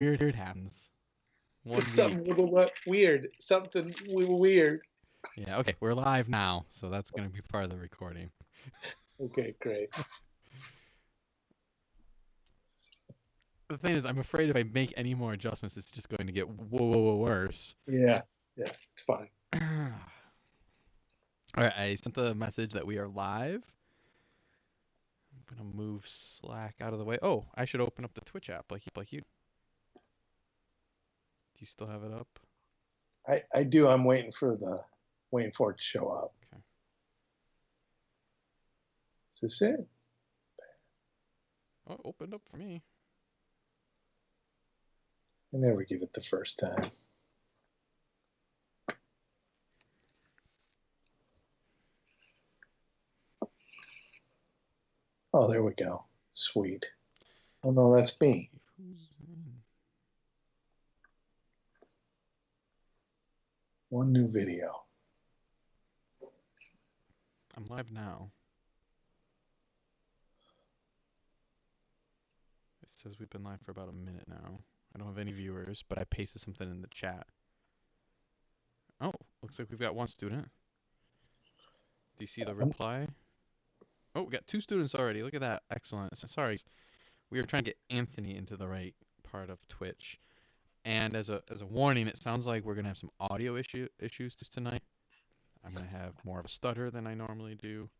weird happens. One Something week. little weird. Something weird. Yeah, okay, we're live now, so that's gonna be part of the recording. Okay, great. The thing is, I'm afraid if I make any more adjustments, it's just going to get whoa, whoa, whoa worse. Yeah, yeah, it's fine. All right, I sent the message that we are live. I'm gonna move Slack out of the way. Oh, I should open up the Twitch app like like you. Do you still have it up? I I do. I'm waiting for the waiting for it to show up. Okay. Is this it? Oh, it opened up for me. I never give it the first time. Oh, there we go. Sweet. Oh no, that's me. Who's in? One new video. I'm live now. It says we've been live for about a minute now. I don't have any viewers, but I pasted something in the chat. Oh, looks like we've got one student. Do you see the reply? Oh, we got two students already. Look at that. Excellent. Sorry. We were trying to get Anthony into the right part of Twitch. And as a as a warning, it sounds like we're gonna have some audio issue issues tonight. I'm gonna have more of a stutter than I normally do.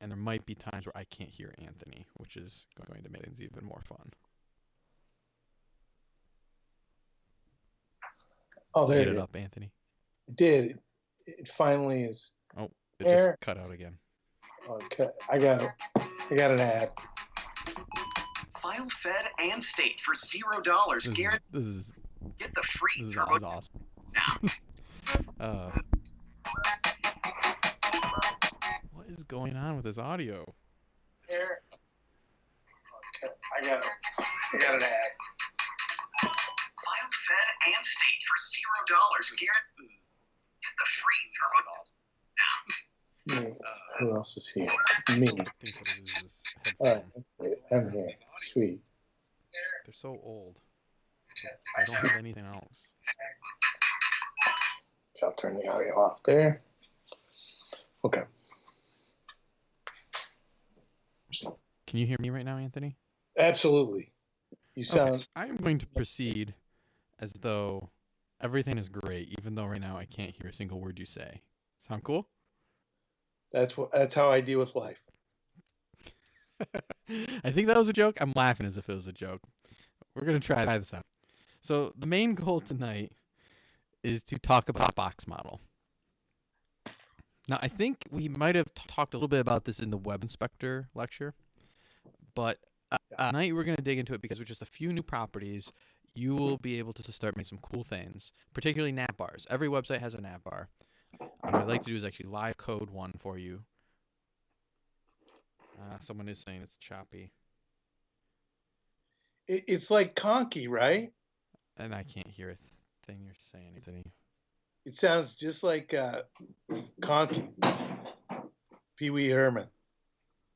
And there might be times where I can't hear Anthony, which is going to make things even more fun. Oh, there it it up, Anthony. It did. It, it finally is. Oh, it There. just cut out again. Okay, I got it. I got an ad. File Fed and State for zero dollars. Guaranteed. this is Get the free this is, is awesome. uh, what is going on with this audio? There. Okay, I got it. I got an ad. File Fed and State for zero dollars. Guaranteed. Get the free for Me. Who else is here? Me. I think what it is is All right. headphone. I'm here. Sweet. They're so old. I don't have anything else. I'll turn the audio off there. Okay. Can you hear me right now, Anthony? Absolutely. You Okay, sound I'm going to proceed as though everything is great, even though right now I can't hear a single word you say. Sound cool? that's what that's how I deal with life. I think that was a joke. I'm laughing as if it was a joke. We're gonna try this out. So the main goal tonight is to talk about box model. Now I think we might have talked a little bit about this in the web inspector lecture, but uh, tonight we're gonna dig into it because with just a few new properties, you will be able to start making some cool things, particularly nav bars. Every website has a nav bar. What I'd like to do is actually live code one for you. Uh, someone is saying it's choppy. It, it's like Conky, right? And I can't hear a th- thing you're saying, Anthony. It sounds just like uh, Conky. Pee Wee Herman.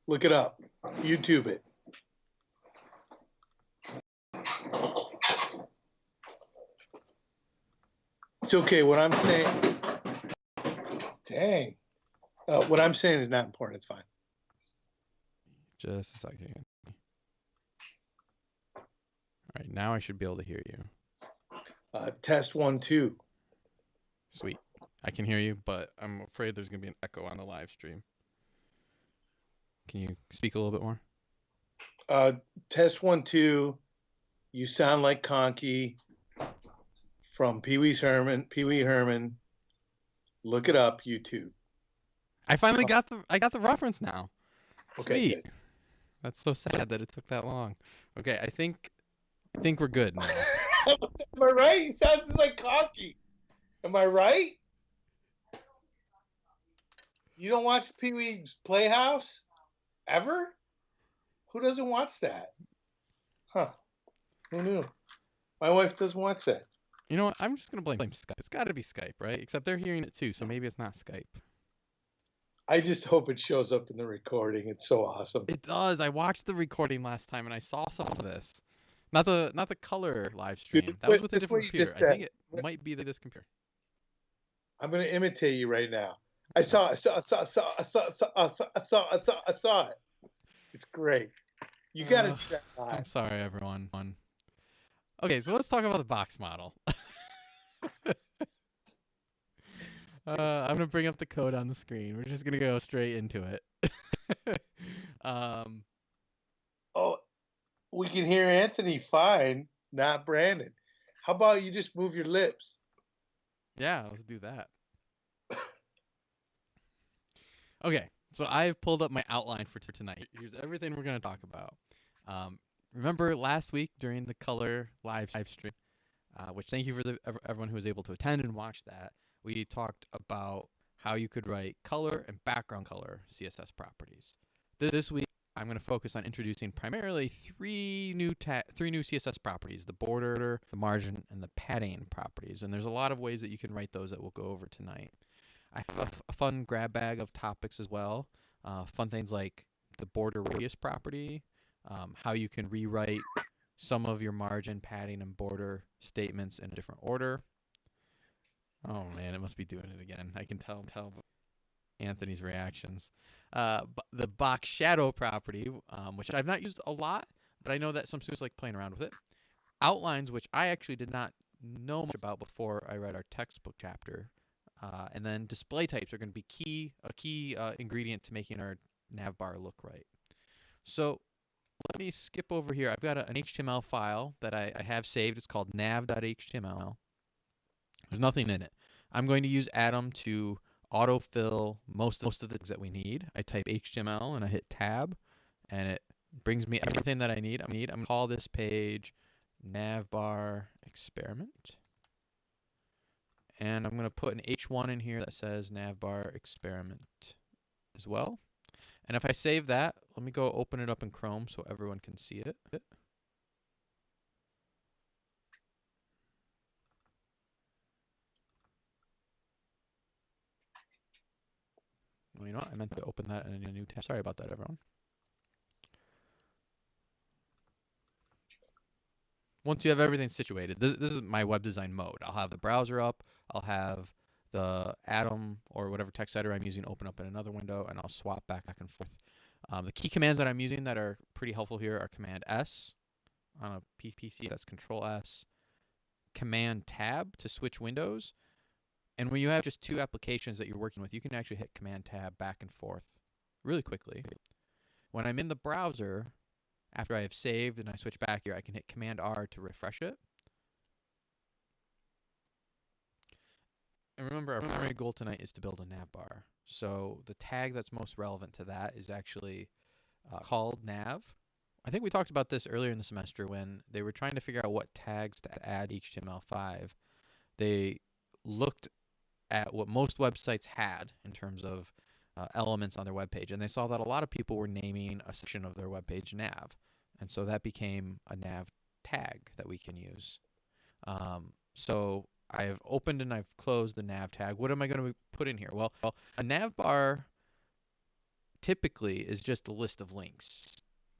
Look it up. YouTube it. It's okay. What I'm saying. Dang. Uh, what I'm saying is not important. It's fine. Just a second. All right, now I should be able to hear you. Uh, test one, two. Sweet. I can hear you, but I'm afraid there's going to be an echo on the live stream. Can you speak a little bit more? Uh, test one, two. You sound like Conky from Pee Wee's Herman. Pee Wee Herman. Look it up. YouTube. I finally got the I got the reference now. Okay, Sweet. That's so sad that it took that long. Okay, I think I think we're good now. Am I right? He sounds just like Conky. Am I right? You don't watch Pee Wee's Playhouse ever? Who doesn't watch that? Huh? Who knew? My wife doesn't watch that. You know what? I'm just gonna blame Skype. It's got to be Skype, right? Except they're hearing it too, so maybe it's not Skype. I just hope it shows up in the recording. It's so awesome. It does. I watched the recording last time and I saw some of this. Not the not the color live stream. That was with a different computer. I think it might be the this computer. I'm gonna imitate you right now. I saw, I saw, I saw, I saw, I saw, I saw, I saw, I saw, I saw, I saw it. It's great. You gotta Ugh, do that I'm sorry, everyone. Okay, so let's talk about the box model. uh, I'm gonna bring up the code on the screen. We're just gonna go straight into it. um, Oh, we can hear Anthony fine, not Brandon. How about you just move your lips? yeah, let's do that. Okay, so I've pulled up my outline for tonight. Here's everything we're gonna talk about. Um, remember last week during the color live live stream, uh, which thank you for the, everyone who was able to attend and watch that. We talked about how you could write color and background color CSS properties. This week, I'm going to focus on introducing primarily three new three new CSS properties: the border, the margin, and the padding properties. And there's a lot of ways that you can write those that we'll go over tonight. I have a fun grab bag of topics as well. Uh, fun things like the border radius property, um, how you can rewrite some of your margin, padding, and border statements in a different order. Oh man, it must be doing it again. I can tell tell Anthony's reactions. Uh, the box shadow property, um, which I've not used a lot, but I know that some students like playing around with it. Outlines, which I actually did not know much about before I read our textbook chapter. Uh, and then display types are going to be key a key uh, ingredient to making our nav bar look right. So let me skip over here. I've got a, an HTML file that I, I have saved. It's called nav.html. There's nothing in it. I'm going to use Atom to autofill most most of the things that we need. I type HTML and I hit tab, and it brings me everything that I need. I need. I'm gonna call this page navbar experiment, and I'm gonna put an H1 in here that says navbar experiment as well. And if I save that, let me go open it up in Chrome so everyone can see it. You know what? I meant to open that in a new tab. Sorry about that, everyone. Once you have everything situated, this, this is my web design mode. I'll have the browser up. I'll have the Atom or whatever text editor I'm using open up in another window, and I'll swap back, back and forth. Um, the key commands that I'm using that are pretty helpful here are Command S on a PC. That's Control S. Command Tab to switch windows. And when you have just two applications that you're working with, you can actually hit Command Tab back and forth really quickly. When I'm in the browser, after I have saved and I switch back here, I can hit Command R to refresh it. And remember, our primary goal tonight is to build a navbar. So the tag that's most relevant to that is actually uh, called nav. I think we talked about this earlier in the semester when they were trying to figure out what tags to add HTML5. They looked at what most websites had in terms of uh, elements on their web page, and they saw that a lot of people were naming a section of their web page nav, and so that became a nav tag that we can use. Um, so I've opened and I've closed the nav tag. What am I going to put in here? Well, well, a nav bar typically is just a list of links.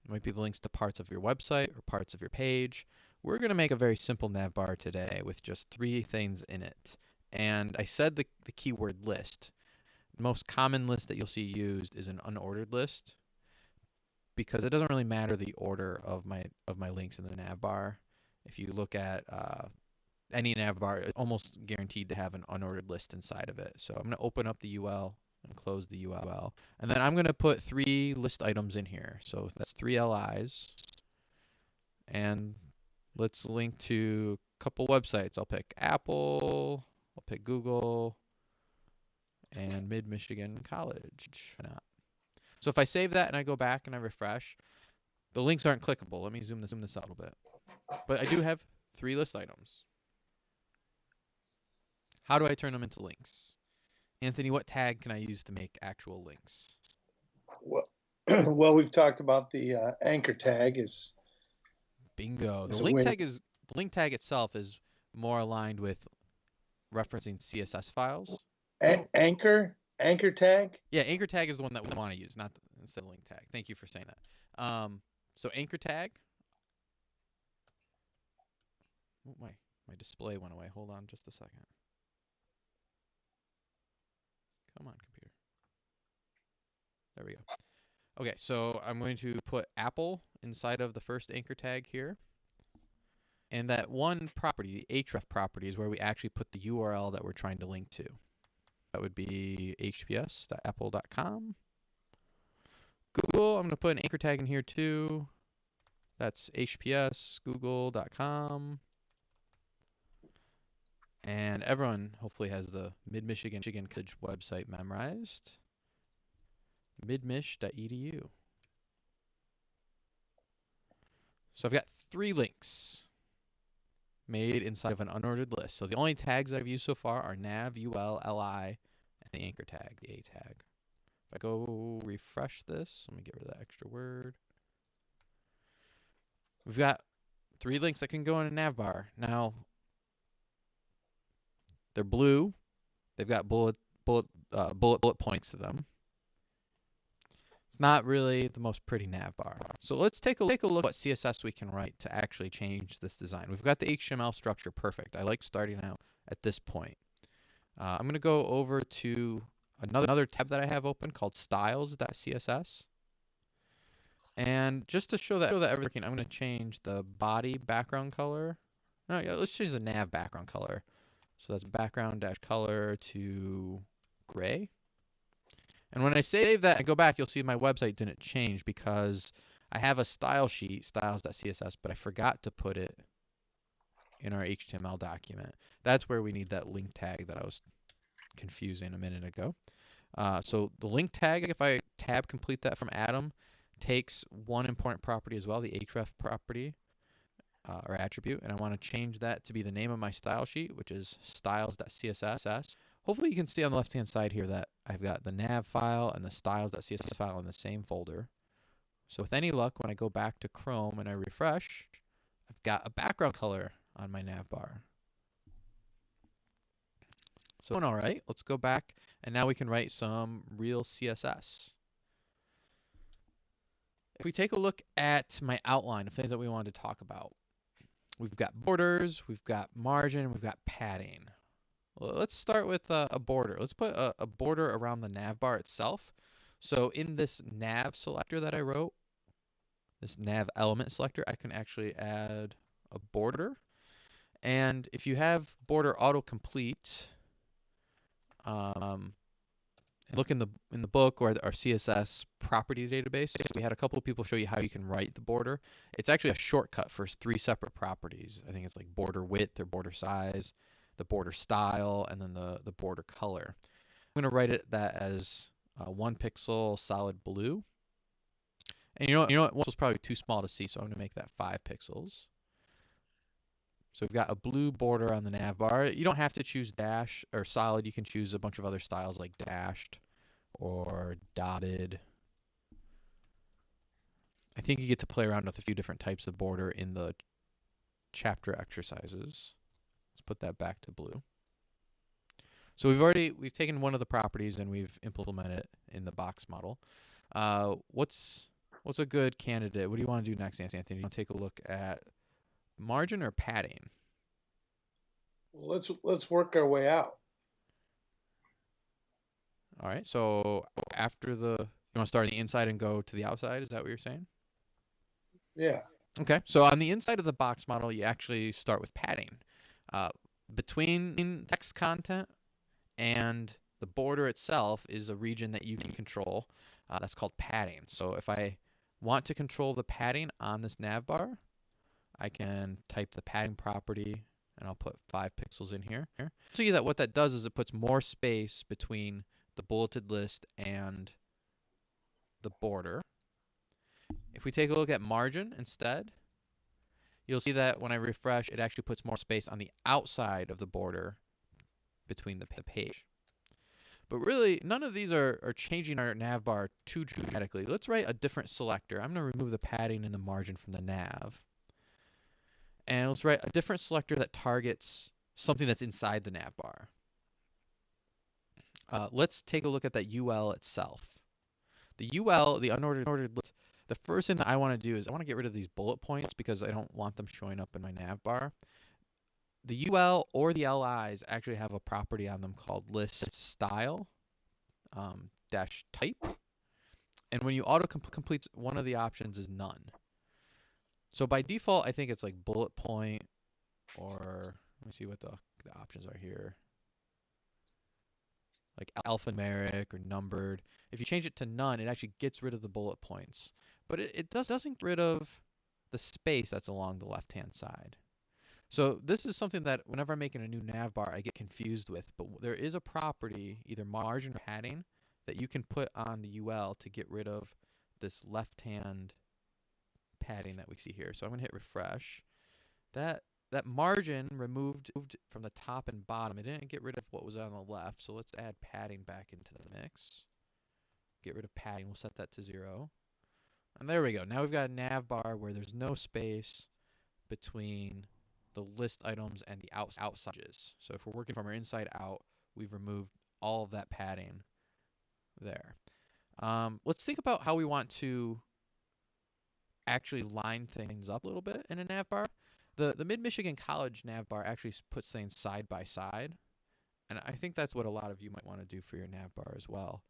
It might be the links to parts of your website or parts of your page. We're going to make a very simple nav bar today with just three things in it. And I said the, the keyword list. Most common list that you'll see used is an unordered list because it doesn't really matter the order of my of my links in the nav bar. If you look at uh, any nav bar, it's almost guaranteed to have an unordered list inside of it. So I'm going to open up the UL and close the UL. And then I'm going to put three list items in here. So that's three LIs. And let's link to a couple websites. I'll pick Apple, I'll pick Google, and Mid Michigan College. Why not? So if I save that and I go back and I refresh, the links aren't clickable. Let me zoom this, zoom this out a little bit. But I do have three list items. How do I turn them into links? Anthony, what tag can I use to make actual links? Well, well, we've talked about the uh, anchor tag is Bingo. The link tag is the link tag itself is more aligned with referencing CSS files. an- anchor anchor tag. Yeah, anchor tag is the one that we want to use, not the, instead of link tag. Thank you for saying that. Um, so anchor tag. oh, my my display went away. Hold on just a second. Come on, computer. There we go. Okay, so I'm going to put Apple inside of the first anchor tag here. And that one property, the href property, is where we actually put the URL that we're trying to link to. That would be hps.apple.com. Google, I'm going to put an anchor tag in here too. That's hpsgoogle.com. And everyone hopefully has the Mid Michigan Michigan College website memorized. midmich.edu. So I've got three links made inside of an unordered list. So the only tags that I've used so far are nav, ul, li, and the anchor tag, the a tag. If I go refresh this, let me get rid of that extra word. We've got three links that can go in a nav bar. Now, they're blue. They've got bullet bullet uh, bullet bullet points to them. It's not really the most pretty nav bar. So let's take a take a look at what CSS we can write to actually change this design. We've got the HTML structure perfect. I like starting out at this point. Uh, I'm going to go over to another another tab that I have open called styles.css. And just to show that, show that everything, I'm going to change the body background color. No, yeah, let's change the nav background color. So that's background dash color to gray. And when I save that and go back, you'll see my website didn't change because I have a style sheet, styles.css, but I forgot to put it in our HTML document. That's where we need that link tag that I was confusing a minute ago. Uh, so the link tag, if I tab complete that from Atom, takes one important property as well, the href property uh, or attribute, and I want to change that to be the name of my style sheet, which is styles.css. Hopefully you can see on the left-hand side here that I've got the nav file and the styles.css file in the same folder. So with any luck, when I go back to Chrome and I refresh, I've got a background color on my nav bar. So all right, let's go back and now we can write some real CSS. If we take a look at my outline of things that we wanted to talk about, we've got borders, we've got margin, we've got padding. Let's start with a, a border. Let's put a, a border around the nav bar itself. So in this nav selector that I wrote, this nav element selector, I can actually add a border. And if you have border autocomplete, um, look in the in the book or our CSS property database. We had a couple of people show you how you can write the border. It's actually a shortcut for three separate properties. I think it's like border width or border size, the border style, and then the the border color. I'm going to write it that as uh, one pixel solid blue. And you know, you know what? One probably too small to see, so I'm going to make that five pixels. So we've got a blue border on the nav bar. You don't have to choose dash or solid. You can choose a bunch of other styles like dashed or dotted. I think you get to play around with a few different types of border in the chapter exercises. Put that back to blue. So we've already we've taken one of the properties and we've implemented it in the box model. Uh, what's what's a good candidate? What do you want to do next, Anthony? You want to take a look at margin or padding? Well, let's let's work our way out. All right. So after the you want to start on the inside and go to the outside? Is that what you're saying? Yeah. Okay. So on the inside of the box model, you actually start with padding. Uh, between text content and the border itself is a region that you can control. Uh, that's called padding. So if I want to control the padding on this nav bar, I can type the padding property and I'll put five pixels in here. here. See that what that does is it puts more space between the bulleted list and the border. If we take a look at margin instead, you'll see that when I refresh, it actually puts more space on the outside of the border between the page. But really, none of these are, are changing our nav bar too dramatically. Let's write a different selector. I'm going to remove the padding and the margin from the nav. And let's write a different selector that targets something that's inside the nav bar. Uh, let's take a look at that UL itself. The UL, the unordered list, the first thing that I want to do is I want to get rid of these bullet points because I don't want them showing up in my nav bar. the UL or the LIs actually have a property on them called list style um, dash type. And when you auto complete one of the options is none. So by default, I think it's like bullet point or let me see what the, the options are here. Like alphanumeric or numbered. If you change it to none, it actually gets rid of the bullet points. But it, it does, doesn't get rid of the space that's along the left-hand side. So this is something that whenever I'm making a new nav bar, I get confused with. But there is a property, either margin or padding, that you can put on the UL to get rid of this left-hand padding that we see here. So I'm going to hit refresh. That that margin removed from the top and bottom. It didn't get rid of what was on the left. So let's add padding back into the mix. Get rid of padding. We'll set that to zero. And there we go. Now we've got a nav bar where there's no space between the list items and the outs outsides. So if we're working from our inside out, we've removed all of that padding there. Um, let's think about how we want to actually line things up a little bit in a nav bar. The the Mid Michigan College nav bar actually puts things side by side, and I think that's what a lot of you might want to do for your nav bar as well.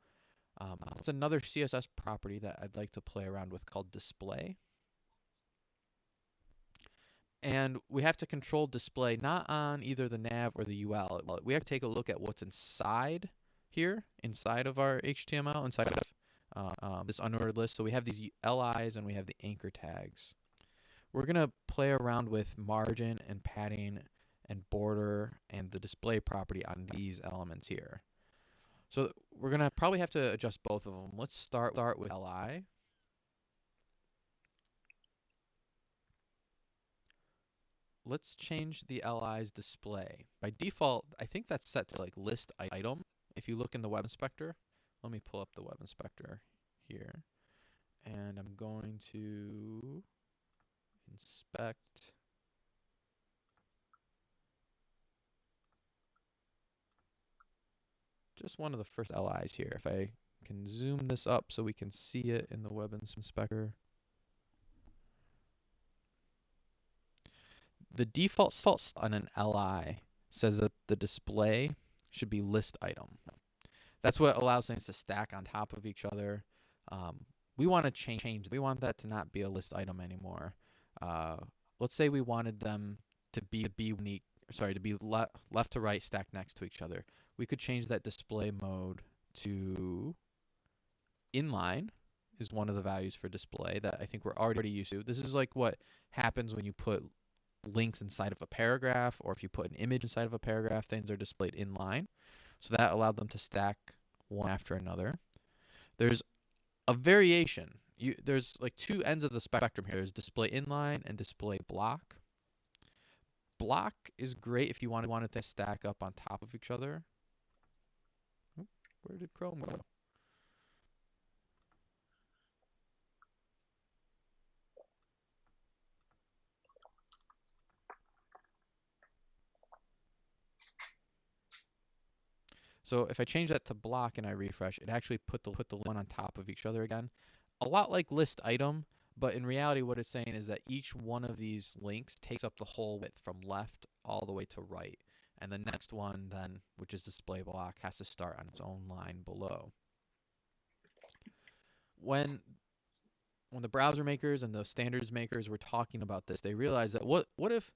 Um, it's another CSS property that I'd like to play around with called display. And we have to control display not on either the nav or the UL. We have to take a look at what's inside here, inside of our HTML, inside of uh, um, this unordered list. So we have these LIs and we have the anchor tags. We're going to play around with margin and padding and border and the display property on these elements here. So we're going to probably have to adjust both of them. Let's start, start with LI. Let's change the LI's display. By default, I think that's set to like list item. If you look in the web inspector, let me pull up the web inspector here. And I'm going to inspect just one of the first LIs here. If I can zoom this up so we can see it in the web inspector. The default salt on an LI says that the display should be list item. That's what allows things to stack on top of each other. Um, we want to change, change. We want that to not be a list item anymore. Uh, let's say we wanted them to be be unique. Sorry, to be le left to right stacked next to each other we could change that display mode to inline is one of the values for display that I think we're already used to. This is like what happens when you put links inside of a paragraph or if you put an image inside of a paragraph, things are displayed inline. So that allowed them to stack one after another. There's a variation. You, there's like two ends of the spectrum here. There's display inline and display block. Block is great if you want to wanted to stack up on top of each other. Where did Chrome go? So if I change that to block and I refresh, it actually put the put the one on top of each other again. A lot like list item, but in reality what it's saying is that each one of these links takes up the whole width from left all the way to right and the next one then, which is display block, has to start on its own line below. When when the browser makers and the standards makers were talking about this, they realized that what what if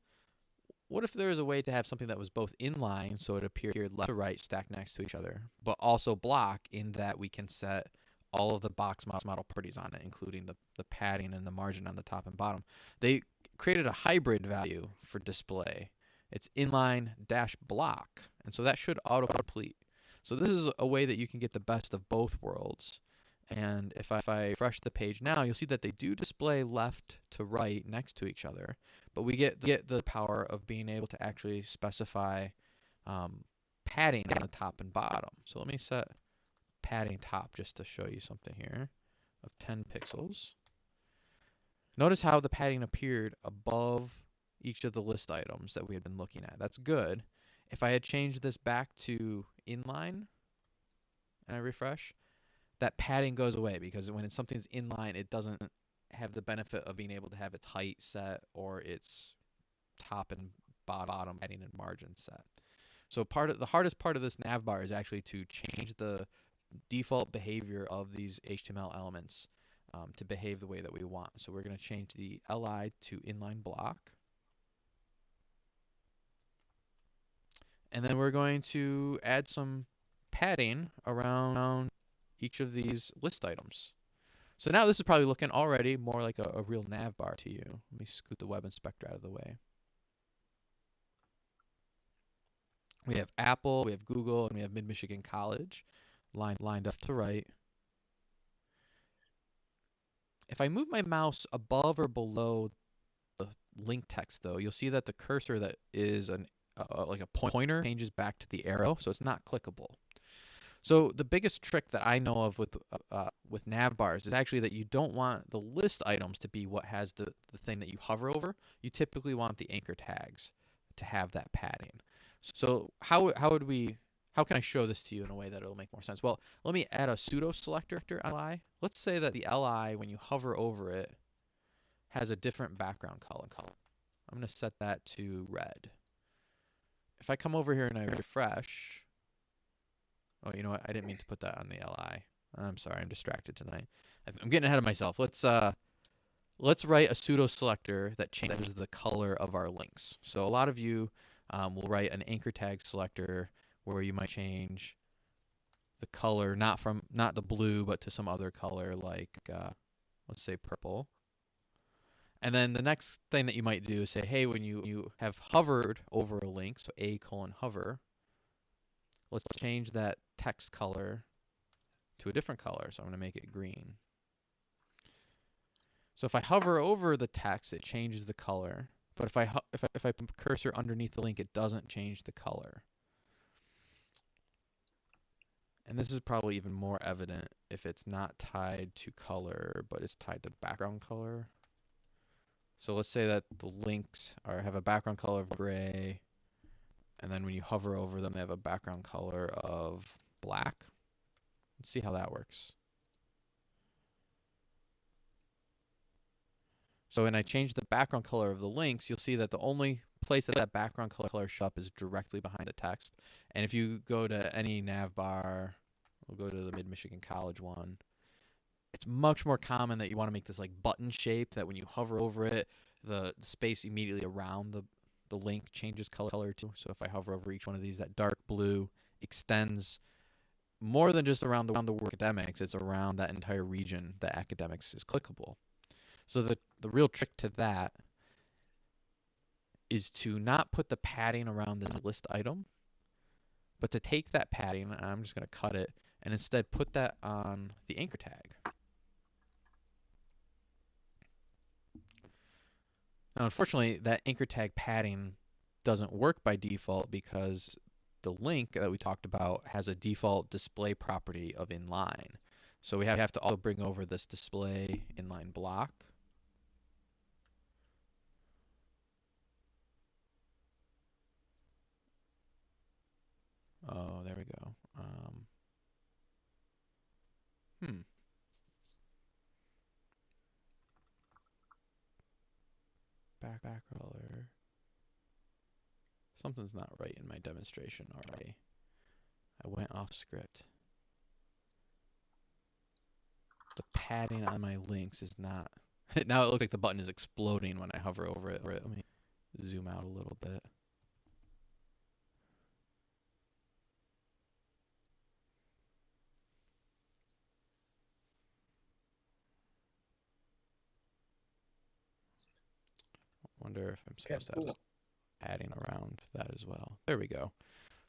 what if there was a way to have something that was both inline, so it appeared left to right stacked next to each other, but also block in that we can set all of the box model properties on it, including the, the padding and the margin on the top and bottom. They created a hybrid value for display it's inline dash block. And so that should autocomplete. So this is a way that you can get the best of both worlds. And if I, if I refresh the page now, you'll see that they do display left to right next to each other. But we get, get the power of being able to actually specify um, padding on the top and bottom. So let me set padding top just to show you something here of 10 pixels. Notice how the padding appeared above each of the list items that we had been looking at. That's good. If I had changed this back to inline and I refresh, that padding goes away because when something's inline, it doesn't have the benefit of being able to have its height set or its top and bottom heading and margin set. So part of the hardest part of this nav bar is actually to change the default behavior of these HTML elements um, to behave the way that we want. So we're going to change the li to inline block. And then we're going to add some padding around each of these list items. So now this is probably looking already more like a, a real nav bar to you. Let me scoot the web inspector out of the way. We have Apple, we have Google, and we have Mid-Michigan College lined, lined up to right. If I move my mouse above or below the link text, though, you'll see that the cursor that is an uh, like a pointer changes back to the arrow, so it's not clickable. So the biggest trick that I know of with uh, uh, with nav bars is actually that you don't want the list items to be what has the, the thing that you hover over. You typically want the anchor tags to have that padding. So how how would we how can I show this to you in a way that it'll make more sense? Well, let me add a pseudo selector li. Let's say that the li when you hover over it has a different background color. I'm going to set that to red. If I come over here and I refresh, oh, you know what? I didn't mean to put that on the li. I'm sorry, I'm distracted tonight. I'm getting ahead of myself. Let's uh, let's write a pseudo selector that changes the color of our links. So a lot of you um, will write an anchor tag selector where you might change the color not from not the blue but to some other color like uh, let's say purple and then the next thing that you might do is say hey when you you have hovered over a link so a colon hover let's change that text color to a different color. So I'm going to make it green. So if I hover over the text it changes the color. But if I if I, if I put cursor underneath the link it doesn't change the color. And this is probably even more evident if it's not tied to color, but it's tied to background color. So let's say that the links are have a background color of gray, and then when you hover over them, they have a background color of black. Let's see how that works. So when I change the background color of the links, you'll see that the only place that that background color show up is directly behind the text. And if you go to any nav bar We'll go to the Mid-Michigan College one. It's much more common that you want to make this like button shape that when you hover over it, the, the space immediately around the, the link changes color, too. So if I hover over each one of these, that dark blue extends more than just around the, around the word academics, it's around that entire region that academics is clickable. So the, the real trick to that is to not put the padding around this list item, but to take that padding, I'm just going to cut it, and instead put that on the anchor tag. Now, unfortunately, that anchor tag padding doesn't work by default because the link that we talked about has a default display property of inline. So we have to also bring over this display inline block. Oh, there we go. Um, Hmm. Back back color. Something's not right in my demonstration already. I went off script. The padding on my links is not. now it looks like the button is exploding when I hover over it. Let me zoom out a little bit. Wonder if I'm supposed okay, cool. to have padding around that as well. There we go.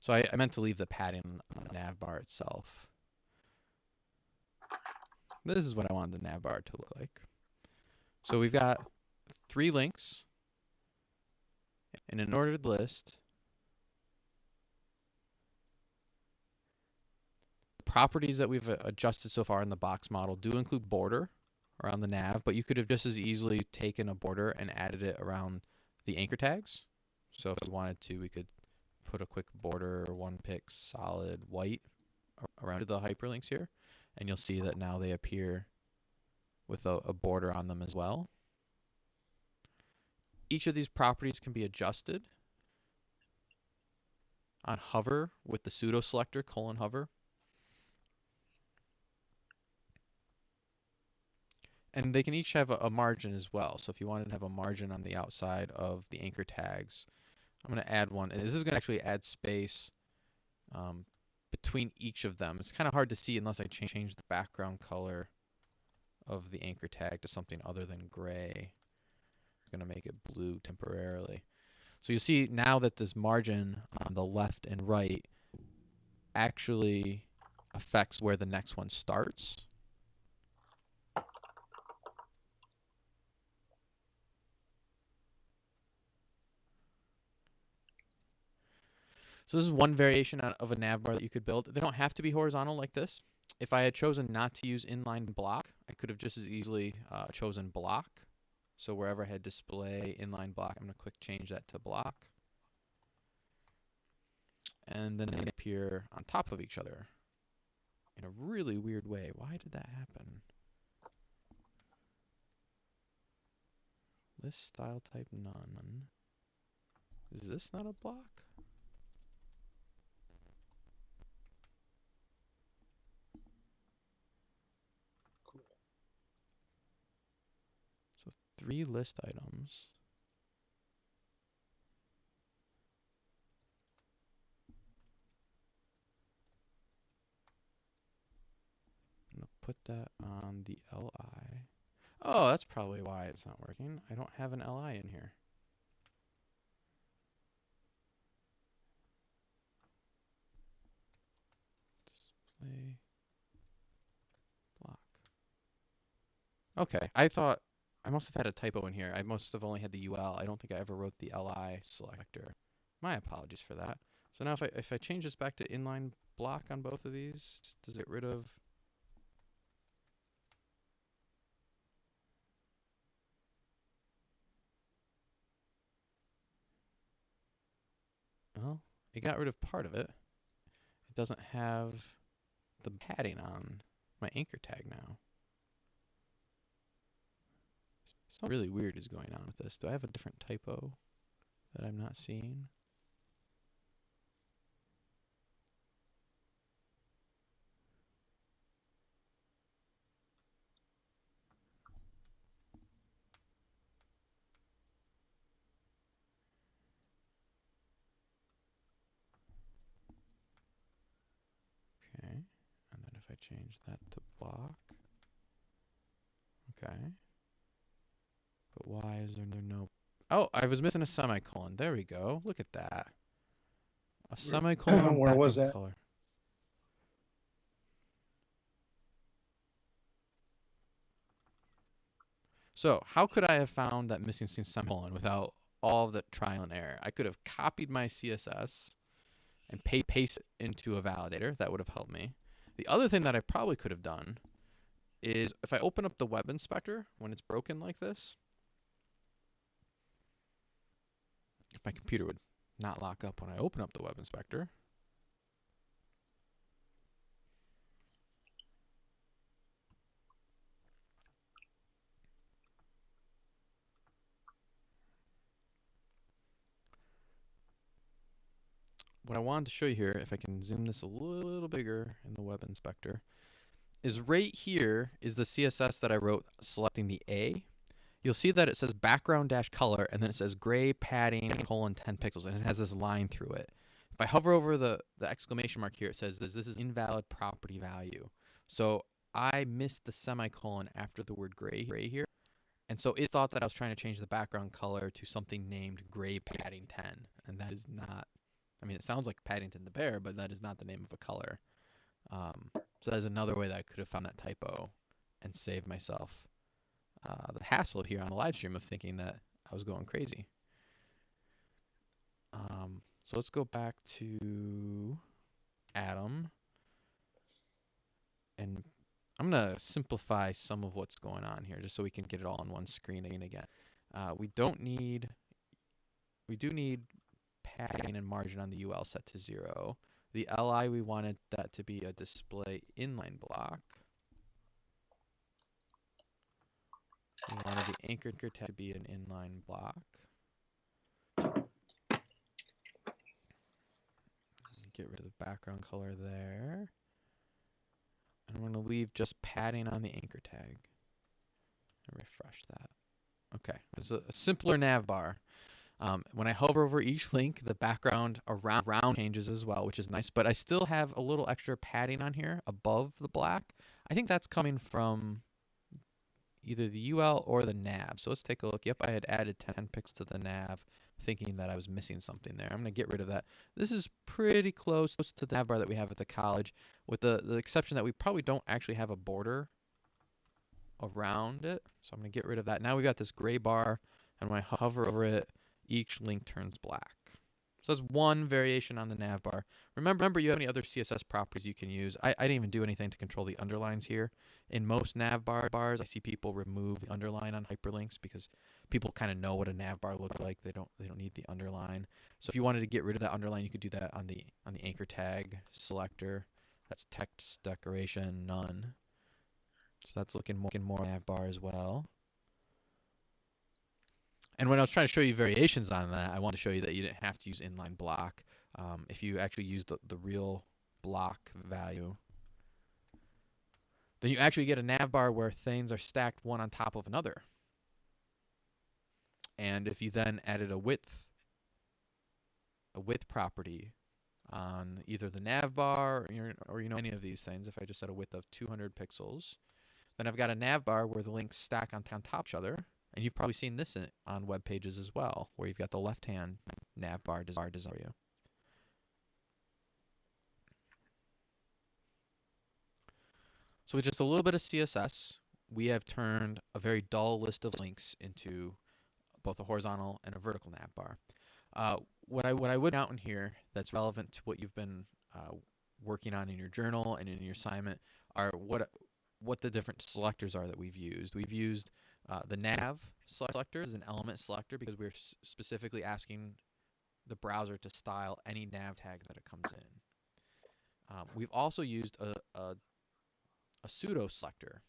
So I, I meant to leave the padding on the nav bar itself. This is what I wanted the nav bar to look like. So we've got three links in an ordered list. Properties that we've adjusted so far in the box model do include border around the nav, but you could have just as easily taken a border and added it around the anchor tags. So if we wanted to, we could put a quick border, one pick solid white around the hyperlinks here. And you'll see that now they appear with a, a border on them as well. Each of these properties can be adjusted. on hover with the pseudo selector colon hover. And they can each have a, a margin as well. So if you wanted to have a margin on the outside of the anchor tags, I'm going to add one. This is going to actually add space um, between each of them. It's kind of hard to see unless I cha- change the background color of the anchor tag to something other than gray. I'm going to make it blue temporarily. So you see now that this margin on the left and right actually affects where the next one starts. So this is one variation of a nav bar that you could build. They don't have to be horizontal like this. If I had chosen not to use inline block, I could have just as easily uh, chosen block. So wherever I had display inline block, I'm going to quick change that to block. And then they appear on top of each other in a really weird way. Why did that happen? List style type none. Is this not a block? So three list items. I'm gonna put that on the LI. Oh, that's probably why it's not working. I don't have an LI in here. Display block. Okay, I thought I must have had a typo in here. I must have only had the UL. I don't think I ever wrote the LI selector. My apologies for that. So now if I if I change this back to inline block on both of these, does it get rid of Well, it got rid of part of it. It doesn't have the padding on my anchor tag now. Something really weird is going on with this. Do I have a different typo that I'm not seeing? Okay. And then if I change that to block. Okay. But why is there no Oh, I was missing a semicolon. There we go. Look at that. A semicolon. where was that? Color. So, how could I have found that missing semicolon without all of the trial and error? I could have copied my CSS and pa- paste it into a validator. That would have helped me. The other thing that I probably could have done is if I open up the web inspector when it's broken like this, my computer would not lock up when I open up the web inspector. What I wanted to show you here, if I can zoom this a little bigger in the web inspector, is right here is the CSS that I wrote selecting the A you'll see that it says background dash color and then it says gray padding colon 10 pixels and it has this line through it. If I hover over the, the exclamation mark here, it says this, this is invalid property value. So I missed the semicolon after the word gray, gray here. And so it thought that I was trying to change the background color to something named gray padding 10. And that is not, I mean, it sounds like Paddington the bear, but that is not the name of a color. Um, so that is another way that I could have found that typo and saved myself uh, the hassle here on the live stream of thinking that I was going crazy. Um, so let's go back to Atom. And I'm going to simplify some of what's going on here just so we can get it all on one screen again. Uh, we don't need, we do need padding and margin on the UL set to zero. The LI, we wanted that to be a display inline block. We wanted the anchor tag to be an inline block. get rid of the background color there. And I'm going to leave just padding on the anchor tag. And refresh that. Okay, it's a, a simpler nav bar. Um, when I hover over each link, the background around, around changes as well, which is nice. But I still have a little extra padding on here above the black. I think that's coming from either the UL or the nav. So let's take a look. Yep, I had added 10 pixels to the nav, thinking that I was missing something there. I'm going to get rid of that. This is pretty close to the nav bar that we have at the college, with the, the exception that we probably don't actually have a border around it. So I'm going to get rid of that. Now we've got this gray bar, and when I hover over it, each link turns black. So that's one variation on the nav bar. Remember, remember you have any other CSS properties you can use. I, I didn't even do anything to control the underlines here. In most nav bar bars, I see people remove the underline on hyperlinks because people kind of know what a nav bar looks like. They don't they don't need the underline. So if you wanted to get rid of that underline, you could do that on the on the anchor tag selector. That's text decoration none. So that's looking more, looking more nav bar as well. And when I was trying to show you variations on that, I wanted to show you that you didn't have to use inline block. Um, if you actually use the, the real block value, then you actually get a nav bar where things are stacked one on top of another. And if you then added a width, a width property on either the nav bar or, or you know any of these things, if I just set a width of 200 pixels, then I've got a nav bar where the links stack on top of each other and you've probably seen this in, on web pages as well, where you've got the left-hand nav bar for you. So with just a little bit of CSS, we have turned a very dull list of links into both a horizontal and a vertical nav bar. Uh, what I what I would out in here that's relevant to what you've been uh, working on in your journal and in your assignment are what what the different selectors are that we've used. We've used uh, the nav selector is an element selector because we're specifically asking the browser to style any nav tag that it comes in. Um, we've also used a, a, a, pseudo selector.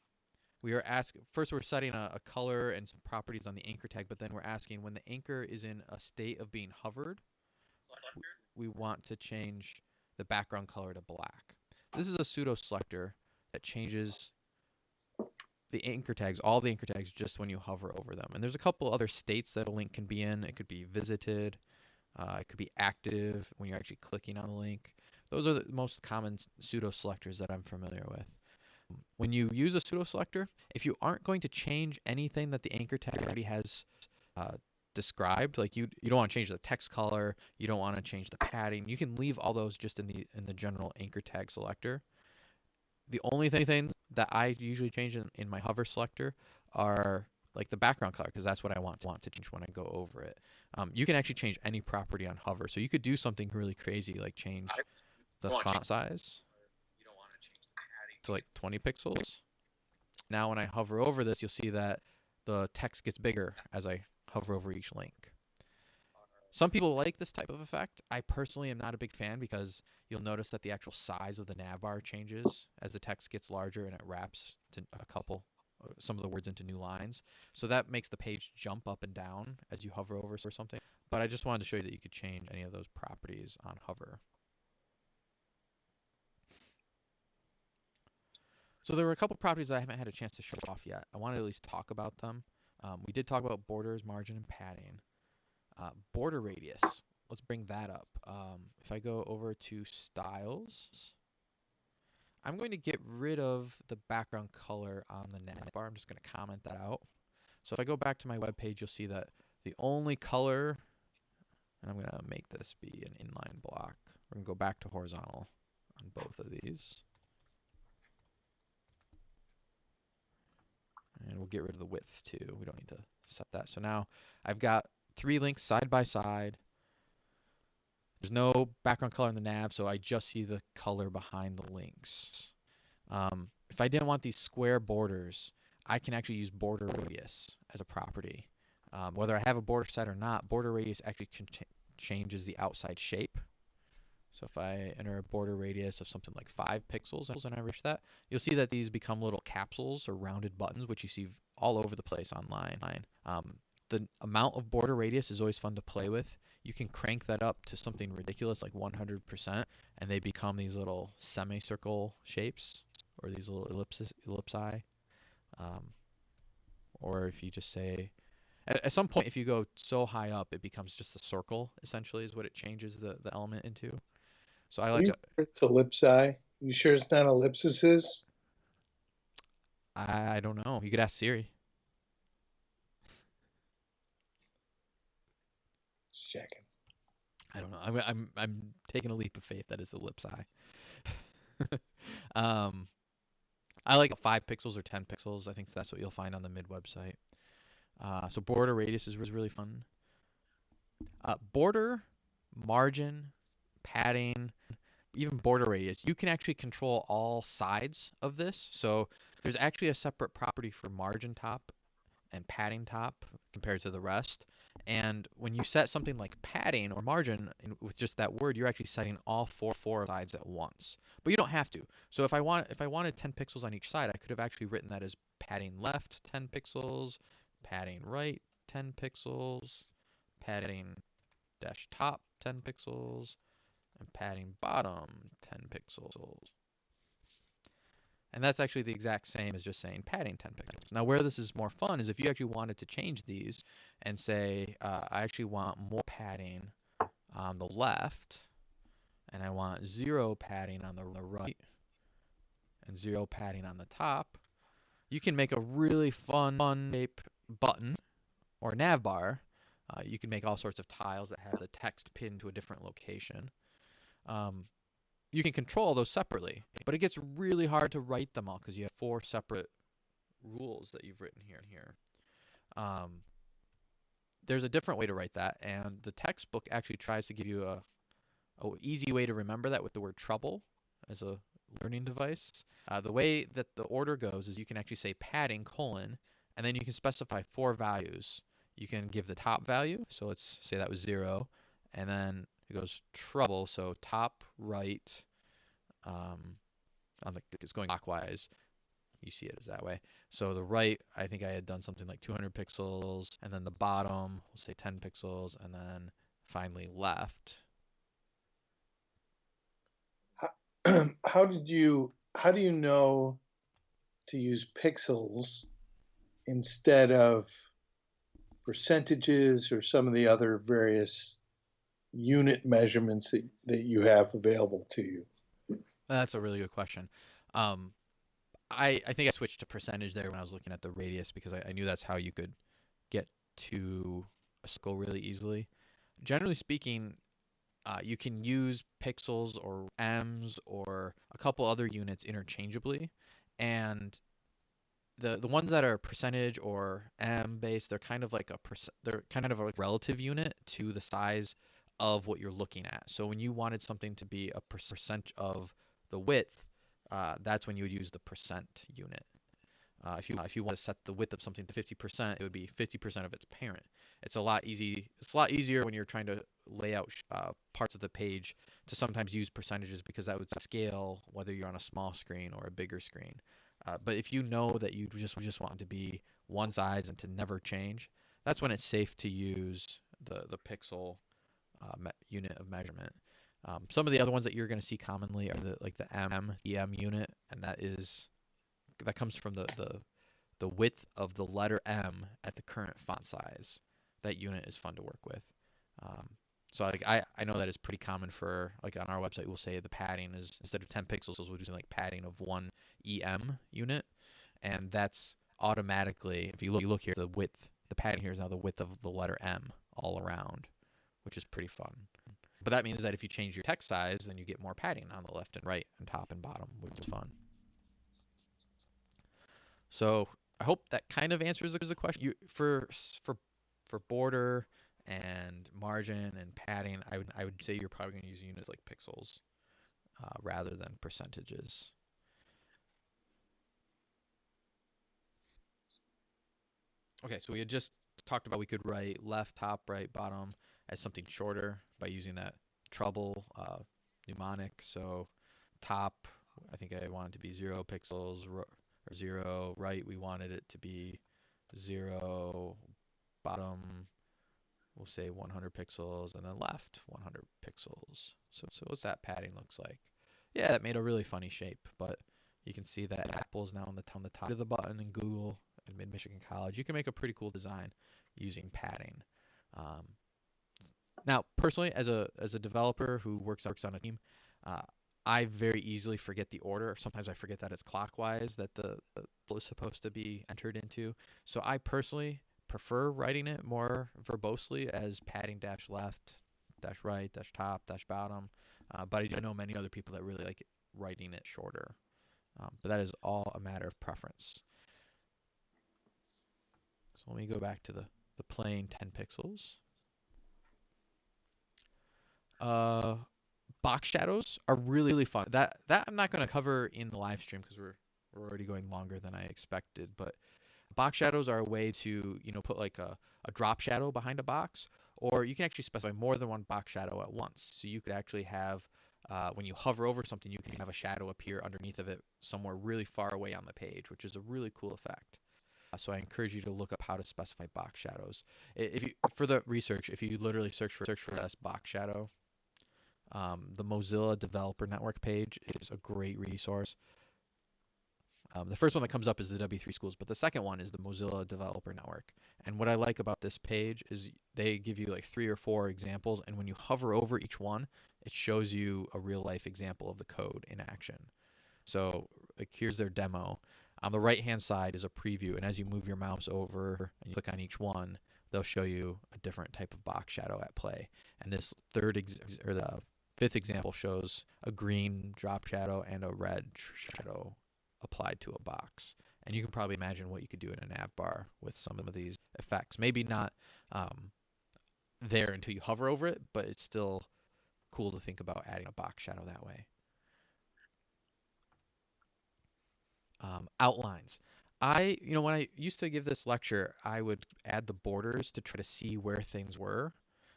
We are asking first we're setting a, a, color and some properties on the anchor tag, but then we're asking when the anchor is in a state of being hovered, we want to change the background color to black. This is a pseudo selector that changes the anchor tags, all the anchor tags, just when you hover over them. And there's a couple other states that a link can be in. It could be visited, uh, it could be active when you're actually clicking on the link. Those are the most common pseudo selectors that I'm familiar with. When you use a pseudo selector, if you aren't going to change anything that the anchor tag already has uh, described, like you you don't want to change the text color, you don't want to change the padding, you can leave all those just in the in the general anchor tag selector. The only thing that I usually change in, in my hover selector are like the background color because that's what I want to want to change when I go over it. Um, you can actually change any property on hover, so you could do something really crazy like change the font size to like 20 pixels. Now when I hover over this, you'll see that the text gets bigger as I hover over each link. Some people like this type of effect. I personally am not a big fan because you'll notice that the actual size of the nav bar changes as the text gets larger and it wraps to a couple uh, some of the words into new lines. So that makes the page jump up and down as you hover over or something. But I just wanted to show you that you could change any of those properties on hover. So there were a couple properties I haven't had a chance to show off yet. I want to at least talk about them. Um, we did talk about borders, margin, and padding. Uh, border radius. Let's bring that up. Um, if I go over to styles, I'm going to get rid of the background color on the nav bar. I'm just going to comment that out. So if I go back to my web page, you'll see that the only color, and I'm going to make this be an inline block. We're going to go back to horizontal on both of these. And we'll get rid of the width too. We don't need to set that. So now I've got three links side by side. There's no background color in the nav, so I just see the color behind the links. Um, if I didn't want these square borders, I can actually use border radius as a property. Um, whether I have a border set or not, border radius actually changes the outside shape. So if I enter a border radius of something like 5 pixels and I reach that, you'll see that these become little capsules or rounded buttons, which you see all over the place online. Um, the amount of border radius is always fun to play with. You can crank that up to something ridiculous like 100%, and they become these little semicircle shapes or these little ellipses, ellipsi. Um, or if you just say, at, at some point, if you go so high up, it becomes just a circle. Essentially, is what it changes the the element into. So I like. a- sure It's ellipsi. You sure it's not ellipses? I, I don't know. You could ask Siri. Checking. I don't know. I'm I'm I'm taking a leap of faith that it's ellipsi. um, I like five pixels or ten pixels. I think that's what you'll find on the mid website. Uh, so border radius is, is really fun. Uh, border, margin, padding, even border radius. You can actually control all sides of this. So there's actually a separate property for margin top and padding top compared to the rest. And when you set something like padding or margin in, with just that word, you're actually setting all four four sides at once. But you don't have to. So if I want if I wanted 10 pixels on each side, I could have actually written that as padding left 10 pixels, padding right 10 pixels, padding dash top 10 pixels, and padding bottom 10 pixels. And that's actually the exact same as just saying padding 10 pixels. Now, where this is more fun is if you actually wanted to change these and say, uh, I actually want more padding on the left, and I want zero padding on the right, and zero padding on the top, you can make a really fun, fun shape button or nav bar. Uh, you can make all sorts of tiles that have the text pinned to a different location. Um, you can control those separately, but it gets really hard to write them all because you have four separate rules that you've written here and here. Um, there's a different way to write that, and the textbook actually tries to give you a, a easy way to remember that with the word trouble as a learning device. Uh, the way that the order goes is you can actually say padding colon, and then you can specify four values. You can give the top value, so let's say that was zero, and then it goes trouble, so top right, um, on the it's going clockwise. You see it as that way. So the right, I think I had done something like 200 pixels, and then the bottom, we'll say 10 pixels, and then finally left. how did you how do you know to use pixels instead of percentages or some of the other various unit measurements that, that you have available to you That's a really good question. Um, I I think I switched to percentage there when I was looking at the radius because I, I knew that's how you could get to a circle really easily. Generally speaking, uh, you can use pixels or ems or a couple other units interchangeably, and the the ones that are percentage or m based, they're kind of like a perc- they're kind of a relative unit to the size of what you're looking at. So when you wanted something to be a percent of the width, uh, that's when you would use the percent unit. Uh, if you if you want to set the width of something to 50%, it would be 50% of its parent. It's a lot easy. It's a lot easier when you're trying to lay out uh, parts of the page to sometimes use percentages because that would scale whether you're on a small screen or a bigger screen. Uh, but if you know that you just just want to be one size and to never change, that's when it's safe to use the the pixel uh, unit of measurement. Um, some of the other ones that you're going to see commonly are the like the M EM unit, and that is that comes from the, the the width of the letter M at the current font size. That unit is fun to work with. Um, so like I, I know that is pretty common for like on our website we'll say the padding is instead of 10 pixels we'll do like padding of one EM unit, and that's automatically if you look you look here the width the padding here is now the width of the letter M all around, which is pretty fun. But that means that if you change your text size, then you get more padding on the left and right and top and bottom, which is fun. So I hope that kind of answers the question. You for for for border and margin and padding, I would I would say you're probably going to use units like pixels uh, rather than percentages. Okay, so we had just talked about we could write left, top, right, bottom as something shorter by using that trouble uh, mnemonic. So top, I think I wanted to be zero pixels or zero. Right, we wanted it to be zero. bottom, we'll say 100 pixels, and then left 100 pixels. So, so what's that padding looks like? Yeah, that made a really funny shape, but you can see that Apple is now on the, on the top of the button in Google and Mid Michigan College. You can make a pretty cool design using padding. Um, now, personally, as a as a developer who works works on a team, uh, I very easily forget the order. Sometimes I forget that it's clockwise that the, the flow is supposed to be entered into. So I personally prefer writing it more verbosely as padding dash left, dash right, dash top, dash bottom. Uh, but I do know many other people that really like writing it shorter. Um, but that is all a matter of preference. So let me go back to the, the plain 10 pixels. Uh, box shadows are really, really fun. That that I'm not going to cover in the live stream because we're we're already going longer than I expected. But box shadows are a way to you know put like a, a drop shadow behind a box, or you can actually specify more than one box shadow at once. So you could actually have uh, when you hover over something, you can have a shadow appear underneath of it somewhere really far away on the page, which is a really cool effect. Uh, so I encourage you to look up how to specify box shadows. If you for the research, if you literally search for search for this box shadow, um, the Mozilla Developer Network page is a great resource. Um, the first one that comes up is the W3 Schools, but the second one is the Mozilla Developer Network. And what I like about this page is they give you like three or four examples, and when you hover over each one, it shows you a real life example of the code in action. So like, here's their demo. On the right hand side is a preview, and as you move your mouse over and you click on each one, they'll show you a different type of box shadow at play. And this third or the Fifth example shows a green drop shadow and a red shadow applied to a box. And you can probably imagine what you could do in a nav bar with some of these effects. Maybe not um, there until you hover over it, but it's still cool to think about adding a box shadow that way. Um, outlines. I, you know, when I used to give this lecture, I would add the borders to try to see where things were.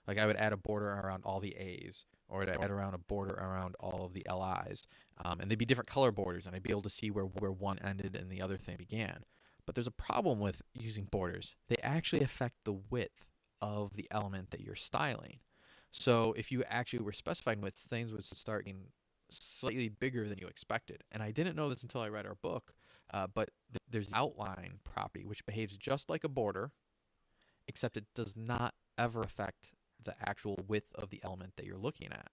Like I would add a border around all the A's or I'd add around a border around all of the LIs. Um, and they'd be different color borders, and I'd be able to see where, where one ended and the other thing began. But there's a problem with using borders. They actually affect the width of the element that you're styling. So if you actually were specifying widths, things would start getting slightly bigger than you expected. And I didn't know this until I read our book, uh, but th there's outline property, which behaves just like a border, except it does not ever affect the actual width of the element that you're looking at.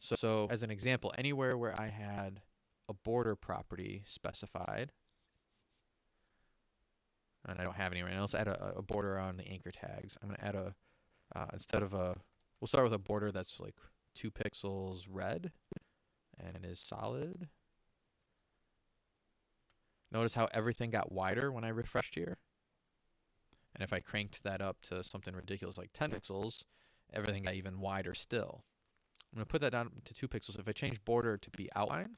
So, so as an example, anywhere where I had a border property specified, and I don't have any right now, let's add a, a border on the anchor tags. I'm going to add a, uh, instead of a, we'll start with a border that's like two pixels red and is solid. Notice how everything got wider when I refreshed here. And if I cranked that up to something ridiculous like 10 pixels, everything got even wider still. I'm going to put that down to 2 pixels. If I change border to be outline,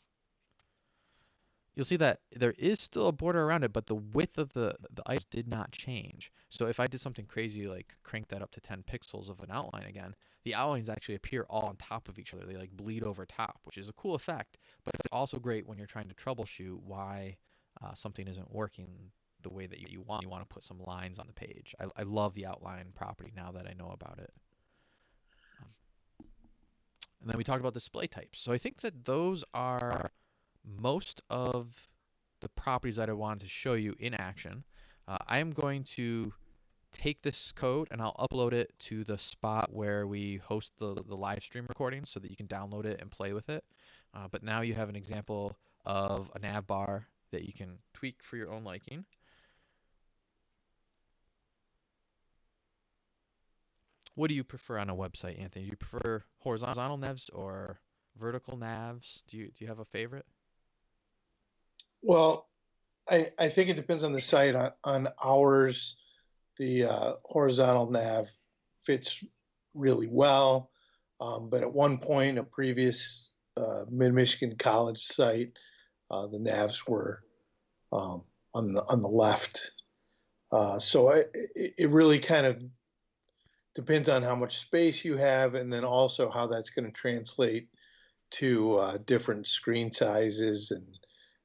you'll see that there is still a border around it, but the width of the, the ice did not change. So if I did something crazy like crank that up to 10 pixels of an outline again, the outlines actually appear all on top of each other. They like bleed over top, which is a cool effect, but it's also great when you're trying to troubleshoot why uh, something isn't working the way that you want. You want to put some lines on the page. I, I love the outline property now that I know about it. And then we talked about display types. So I think that those are most of the properties that I wanted to show you in action. Uh, I am going to take this code and I'll upload it to the spot where we host the, the live stream recording so that you can download it and play with it. Uh, but now you have an example of a nav bar that you can tweak for your own liking. What do you prefer on a website, Anthony? Do you prefer horizontal navs or vertical navs? Do you do you have a favorite? Well, I I think it depends on the site. On, on ours, the uh, horizontal nav fits really well. Um, but at one point, a previous uh, Mid Michigan College site, uh, the navs were um, on the on the left. Uh, so it, it really kind of depends on how much space you have and then also how that's going to translate to uh, different screen sizes and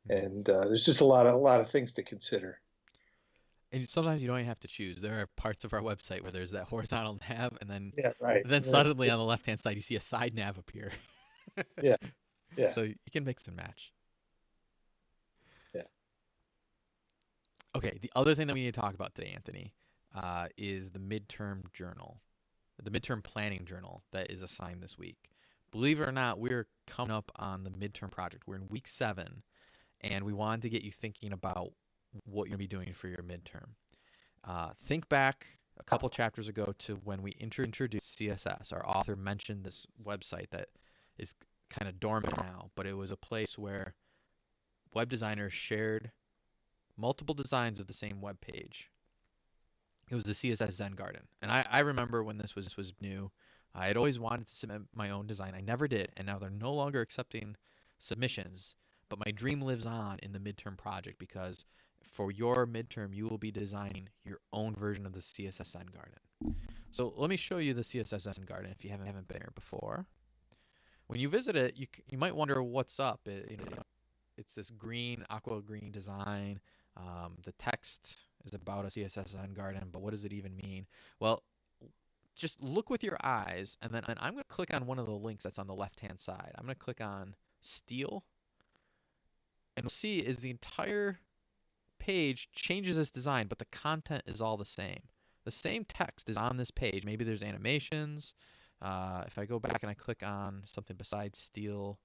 and uh, there's just a lot of a lot of things to consider And sometimes you don't even have to choose. There are parts of our website where there's that horizontal nav, and then Yeah, right. and then Yeah, suddenly on the left hand side you see a side nav appear. Yeah, yeah. So you can mix and match. Yeah. Okay, the other thing that we need to talk about today, Anthony, uh, is the midterm journal, the midterm planning journal that is assigned this week. Believe it or not, we're coming up on the midterm project. We're in week seven, and we wanted to get you thinking about what you're going to be doing for your midterm. Uh, think back a couple chapters ago to when we introduced CSS. Our author mentioned this website that is kind of dormant now, but it was a place where web designers shared multiple designs of the same web page. It was the CSS Zen Garden, and I, I remember when this was was new. I had always wanted to submit my own design. I never did, and now they're no longer accepting submissions. But my dream lives on in the midterm project because for your midterm, you will be designing your own version of the CSS Zen Garden. So let me show you the CSS Zen Garden if you haven't, haven't been here before. When you visit it, you, you might wonder what's up. It, you know, it's this green, aqua green design. Um, the text is about a CSS Zen Garden, but what does it even mean? Well, just look with your eyes, and then and I'm going to click on one of the links that's on the left-hand side. I'm going to click on Steel, and we'll see is the entire page changes its design, but the content is all the same. The same text is on this page. Maybe there's animations. Uh, if I go back and I click on something besides Steel,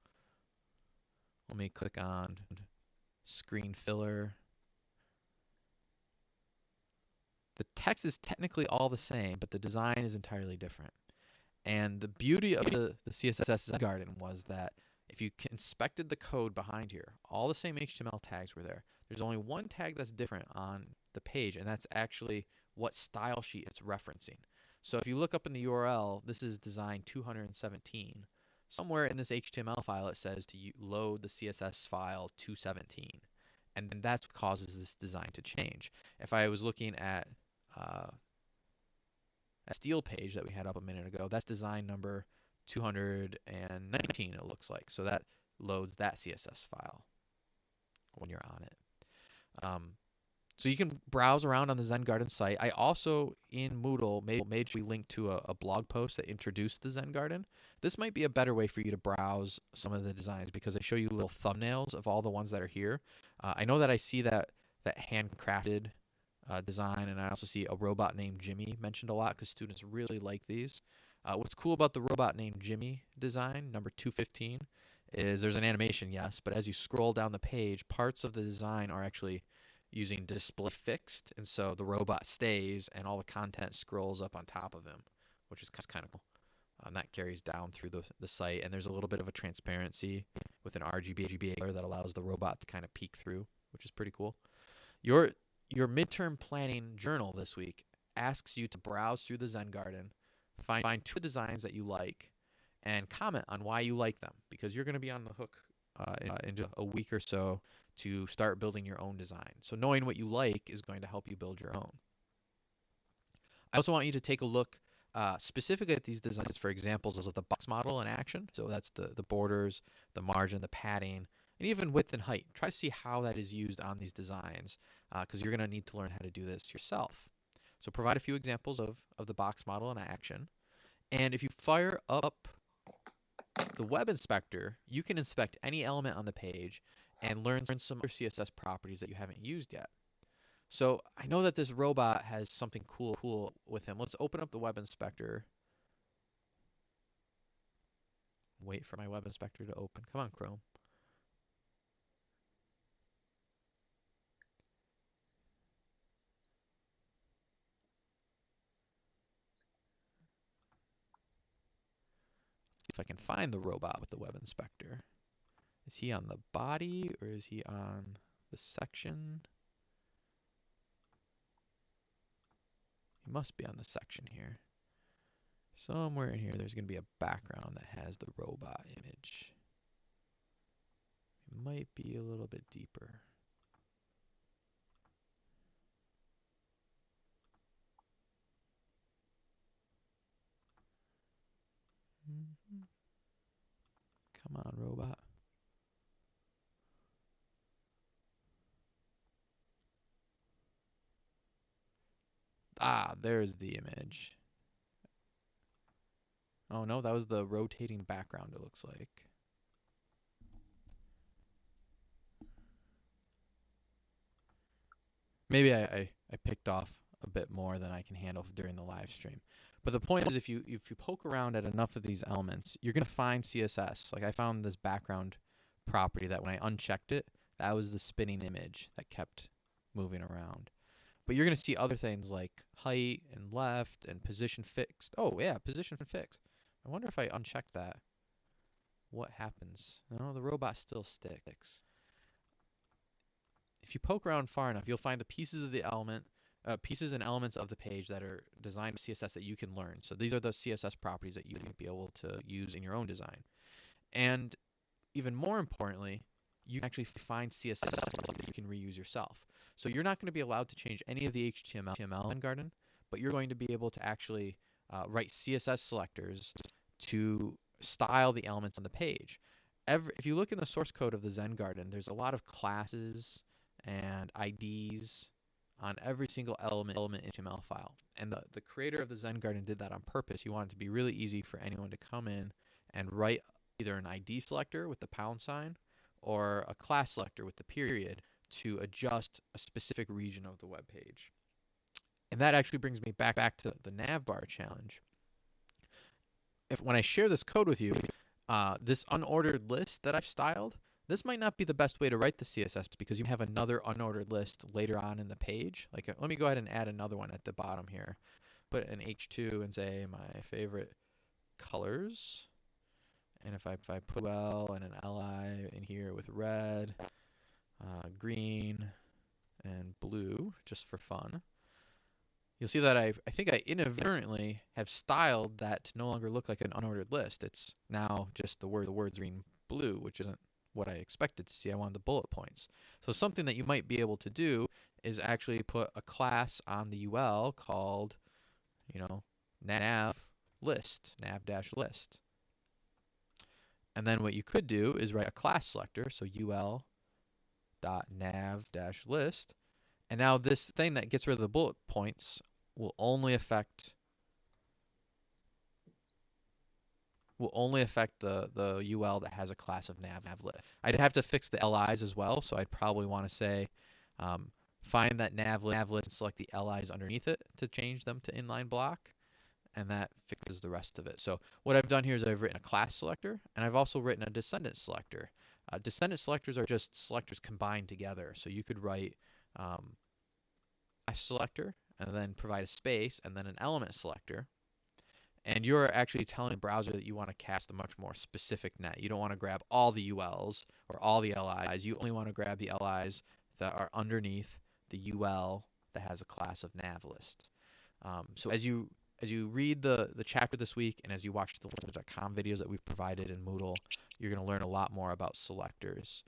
let me click on screen filler. The text is technically all the same, but the design is entirely different. And the beauty of the, the CSS garden was that if you inspected the code behind here, all the same HTML tags were there. There's only one tag that's different on the page, and that's actually what style sheet it's referencing. So if you look up in the URL, this is design 217. Somewhere in this HTML file, it says to load the CSS file 217. And that's what causes this design to change. If I was looking at uh, a steel page that we had up a minute ago, that's design number 219, it looks like. So that loads that CSS file when you're on it. Um, so you can browse around on the Zen Garden site. I also in Moodle made made we link to a, a blog post that introduced the Zen Garden. This might be a better way for you to browse some of the designs because they show you little thumbnails of all the ones that are here. Uh, I know that I see that that handcrafted uh, design, and I also see a robot named Jimmy mentioned a lot because students really like these. Uh, what's cool about the robot named Jimmy design, number 215, is there's an animation, yes, but as you scroll down the page, parts of the design are actually using display fixed, and so the robot stays and all the content scrolls up on top of him, which is kind of cool. And that carries down through the, the site, and there's a little bit of a transparency with an RGB RGB that allows the robot to kind of peek through, which is pretty cool. Your your midterm planning journal this week asks you to browse through the Zen Garden, find find two designs that you like, and comment on why you like them because you're going to be on the hook uh, in, uh, in a week or so to start building your own design. So knowing what you like is going to help you build your own. I also want you to take a look uh, specifically at these designs for examples of the box model in action. So that's the, the borders, the margin, the padding, and even width and height. Try to see how that is used on these designs Uh, because you're going to need to learn how to do this yourself. So provide a few examples of, of the box model in action. And if you fire up the web inspector, you can inspect any element on the page and learn some other CSS properties that you haven't used yet. So I know that this robot has something cool cool with him. Let's open up the web inspector. Wait for my web inspector to open. Come on, Chrome. I can find the robot with the web inspector. Is he on the body or is he on the section? He must be on the section here. Somewhere in here, there's going to be a background that has the robot image. It might be a little bit deeper. Mhm. Come on, robot. Ah, there's the image. Oh no, that was the rotating background it looks like. Maybe I, I, I picked off a bit more than I can handle during the live stream. But the point is if you if you poke around at enough of these elements, you're gonna find CSS. Like I found this background property that when I unchecked it, that was the spinning image that kept moving around. But you're going to see other things like height and left and position fixed. Oh, yeah, position fixed. I wonder if I uncheck that. What happens? No, the robot still sticks. If you poke around far enough, you'll find the pieces of the element, uh, pieces and elements of the page that are designed with CSS that you can learn. So these are the CSS properties that you can be able to use in your own design. And even more importantly, you can actually find CSS that you can reuse yourself. So you're not going to be allowed to change any of the HTML in Garden, but you're going to be able to actually uh, write CSS selectors to style the elements on the page. Every, if you look in the source code of the Zen Garden, there's a lot of classes and IDs on every single element element HTML file. And the, the creator of the Zen Garden did that on purpose. He wanted it to be really easy for anyone to come in and write either an ID selector with the pound sign or a class selector with the period to adjust a specific region of the web page. And that actually brings me back back to the navbar challenge. If when I share this code with you, uh, this unordered list that I've styled, this might not be the best way to write the CSS because you have another unordered list later on in the page. Like, uh, let me go ahead and add another one at the bottom here. Put an H2 and say my favorite colors. And if I, if I put L and an LI in here with red, uh, green, and blue, just for fun, you'll see that I, I think I inadvertently have styled that to no longer look like an unordered list. It's now just the word the words green blue, which isn't what I expected to see. I wanted the bullet points. So something that you might be able to do is actually put a class on the UL called, you know, nav list, nav dash list. And then what you could do is write a class selector, so ul dot nav dash list. And now this thing that gets rid of the bullet points will only affect will only affect the the UL that has a class of nav, nav list. I'd have to fix the LIs as well, so I'd probably want to say um, find that nav, nav list and select the LIs underneath it to change them to inline block and that fixes the rest of it. So what I've done here is I've written a class selector, and I've also written a descendant selector. Uh, descendant selectors are just selectors combined together. So you could write um, a selector, and then provide a space, and then an element selector. And you're actually telling the browser that you want to cast a much more specific net. You don't want to grab all the ULs or all the LIs. You only want to grab the LIs that are underneath the UL that has a class of nav list. Um, so as you as you read the, the chapter this week and as you watch the Lynda.com videos that we've provided in Moodle, you're going to learn a lot more about selectors.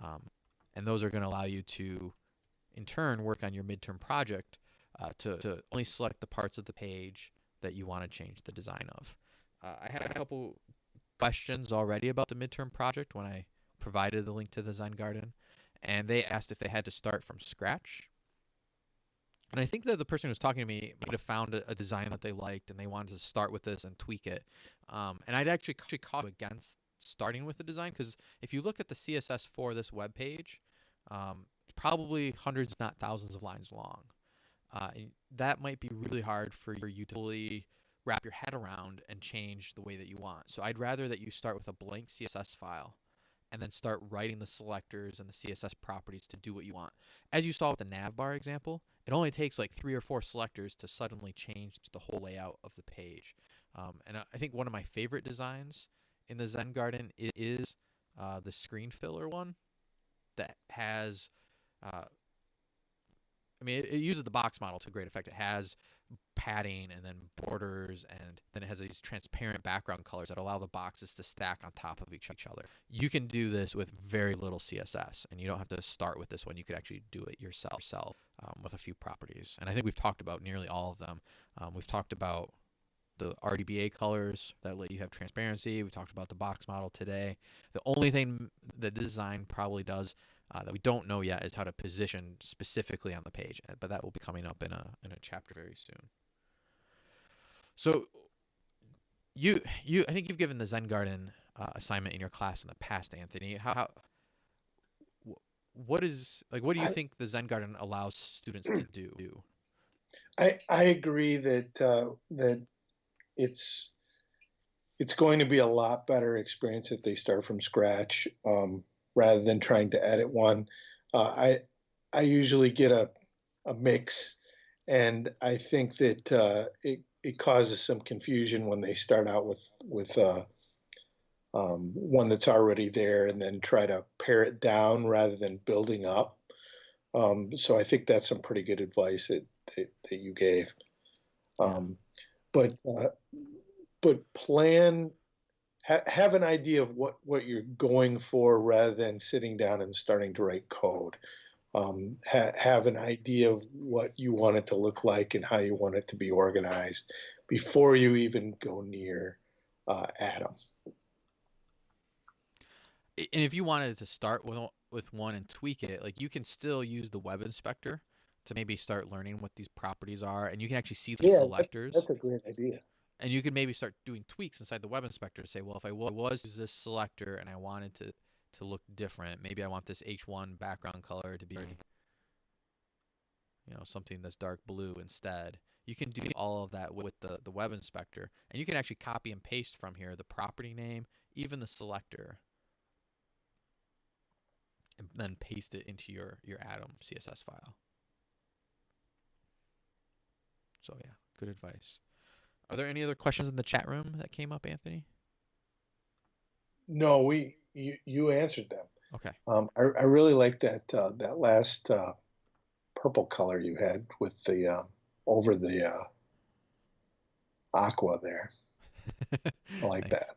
Um, and those are going to allow you to, in turn, work on your midterm project uh, to, to only select the parts of the page that you want to change the design of. Uh, I had a couple questions already about the midterm project when I provided the link to the Zen Garden, and they asked if they had to start from scratch and I think that the person who was talking to me might have found a, a, design that they liked and they wanted to start with this and tweak it. Um, and I'd actually, actually caught against starting with the design because if you look at the CSS for this web page, um, it's probably hundreds, not thousands of lines long. Uh, that might be really hard for you to fully wrap your head around and change the way that you want. So I'd rather that you start with a blank CSS file and then start writing the selectors and the CSS properties to do what you want. As you saw with the navbar example, it only takes like three or four selectors to suddenly change the whole layout of the page. Um, and I think one of my favorite designs in the Zen Garden is uh, the screen filler one that has, uh, I mean, it, it, uses the box model to great effect. It has padding and then borders and then it has these transparent background colors that allow the boxes to stack on top of each, each other. You can do this with very little CSS and you don't have to start with this one. You could actually do it yourself, yourself um, with a few properties. And I think we've talked about nearly all of them. Um, we've talked about the RGBA colors that let you have transparency. We talked about the box model today. The only thing that design probably does uh, that we don't know yet is how to position specifically on the page, uh, but that will be coming up in a in a chapter very soon. So, you you I think you've given the Zen Garden uh, assignment in your class in the past, Anthony. How, how what is like what do you I- think the Zen Garden allows students to do? I I agree that uh, that it's it's going to be a lot better experience if they start from scratch um, rather than trying to edit one. Uh, I I usually get a a mix, and I think that uh, it it causes some confusion when they start out with with uh, um, one that's already there and then try to pare it down rather than building up. Um, so I think that's some pretty good advice that that, that you gave. Um, but uh, but plan ha- have an idea of what what you're going for rather than sitting down and starting to write code. Um, ha- have an idea of what you want it to look like and how you want it to be organized before you even go near uh, Atom. And if you wanted to start with with one and tweak it, like you can still use the web inspector to maybe start learning what these properties are, and you can actually see the Yeah, that- selectors. That's a great idea. And you could maybe start doing tweaks inside the web inspector to say, well, if I was this selector and I wanted to to look different, maybe I want this H1 background color to be, you know, something that's dark blue instead. You can do all of that with the the web inspector, and you can actually copy and paste from here the property name, even the selector, and then paste it into your your Atom CSS file. So yeah, good advice. Are there any other questions in the chat room that came up, Anthony? No, we you, you answered them. Okay. Um, I, I really like that uh, that last uh, purple color you had with the um, over the uh, aqua there. I like that.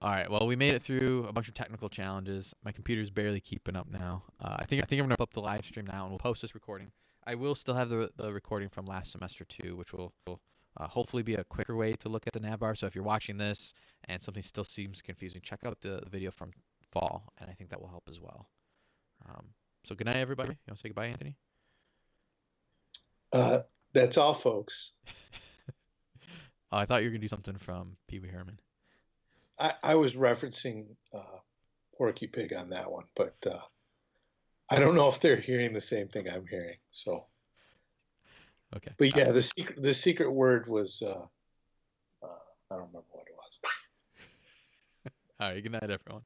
All right. Well, we made it through a bunch of technical challenges. My computer's barely keeping up now. Uh, I think I think I'm gonna up the live stream now, and we'll post this recording. I will still have the the recording from last semester too, which will, will uh, hopefully be a quicker way to look at the navbar. So if you're watching this and something still seems confusing, check out the, the video from fall, and I think that will help as well. Um, so good night, everybody. You want to say goodbye, Anthony? Uh, that's all, folks. Oh, I thought you were gonna do something from Pee Wee Herman. I, I was referencing uh, Porky Pig on that one, but uh, I don't know if they're hearing the same thing I'm hearing. So, Okay. but yeah, the secret the secret word was uh, uh, I don't remember what it was. All right. Good night, everyone.